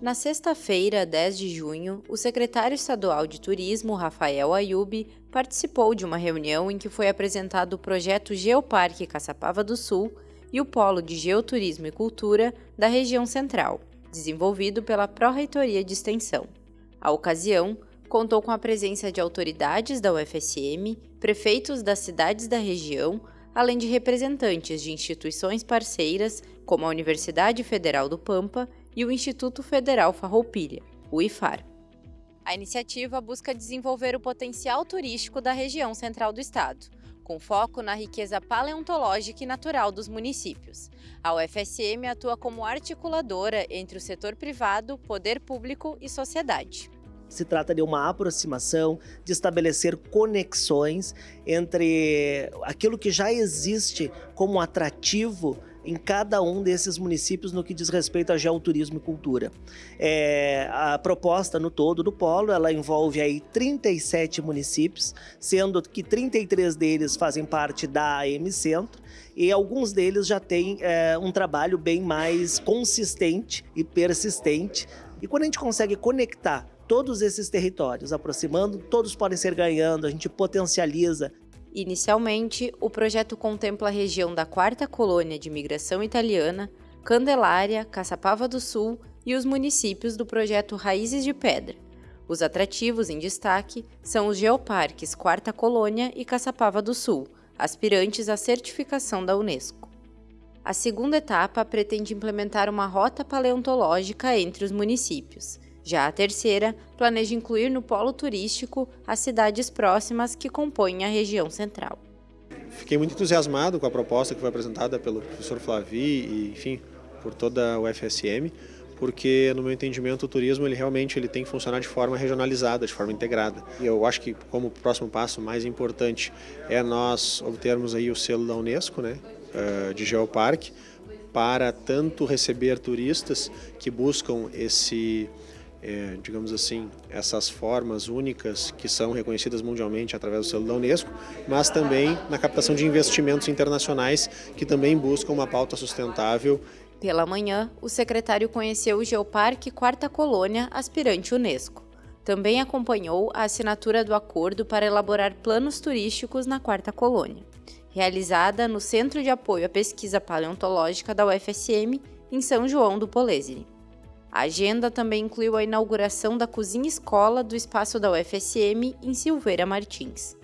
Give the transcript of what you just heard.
Na sexta-feira, 10 de junho, o secretário estadual de Turismo, Rafael Ayub, participou de uma reunião em que foi apresentado o projeto Geoparque Caçapava do Sul e o Polo de Geoturismo e Cultura da região central, desenvolvido pela Pró-Reitoria de Extensão. A ocasião contou com a presença de autoridades da UFSM, prefeitos das cidades da região, além de representantes de instituições parceiras, como a Universidade Federal do Pampa e o Instituto Federal Farroupilha, o IFAR. A iniciativa busca desenvolver o potencial turístico da região central do estado, com foco na riqueza paleontológica e natural dos municípios. A UFSM atua como articuladora entre o setor privado, poder público e sociedade. Se trata de uma aproximação, de estabelecer conexões entre aquilo que já existe como atrativo em cada um desses municípios no que diz respeito a geoturismo e cultura. É, a proposta no todo do polo, ela envolve aí 37 municípios, sendo que 33 deles fazem parte da AM Centro e alguns deles já têm é, um trabalho bem mais consistente e persistente. E quando a gente consegue conectar todos esses territórios, aproximando, todos podem ser ganhando, a gente potencializa Inicialmente, o projeto contempla a região da Quarta Colônia de Imigração Italiana, Candelária, Caçapava do Sul e os municípios do projeto Raízes de Pedra. Os atrativos em destaque são os geoparques Quarta Colônia e Caçapava do Sul, aspirantes à certificação da Unesco. A segunda etapa pretende implementar uma rota paleontológica entre os municípios, já a terceira planeja incluir no polo turístico as cidades próximas que compõem a região central. Fiquei muito entusiasmado com a proposta que foi apresentada pelo professor Flavi e, enfim, por toda a UFSM, porque no meu entendimento o turismo ele realmente ele tem que funcionar de forma regionalizada, de forma integrada. E eu acho que como próximo passo mais importante é nós obtermos aí o selo da Unesco, né, eh, de Geoparque, para tanto receber turistas que buscam esse é, digamos assim, essas formas únicas que são reconhecidas mundialmente através do selo da Unesco, mas também na captação de investimentos internacionais que também buscam uma pauta sustentável. Pela manhã, o secretário conheceu o Geoparque Quarta Colônia, aspirante Unesco. Também acompanhou a assinatura do acordo para elaborar planos turísticos na Quarta Colônia, realizada no Centro de Apoio à Pesquisa Paleontológica da UFSM, em São João do Polesine. A agenda também incluiu a inauguração da cozinha escola do espaço da UFSM em Silveira Martins.